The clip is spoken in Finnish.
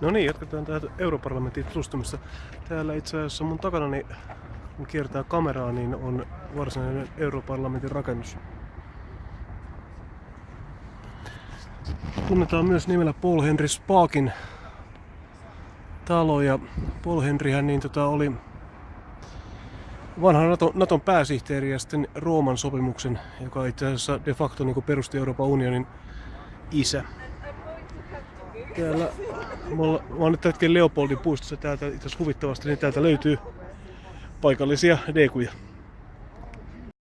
No niin, jatketaan täältä europarlamentin tutustumista. Täällä itse asiassa mun takana, kun kiertää kameraa, niin on varsinainen europarlamentin rakennus. Tunnetaan myös nimellä Paul Henry Spaakin talo ja Paul Henryhän niin tota oli vanha Naton, Naton pääsihteeri ja sitten Rooman sopimuksen, joka itse asiassa de facto niin perusti Euroopan unionin isä. Täällä, mä oon, mä oon nyt hetken Leopoldin puistossa täältä itse huvittavasti, niin täältä löytyy paikallisia dekuja.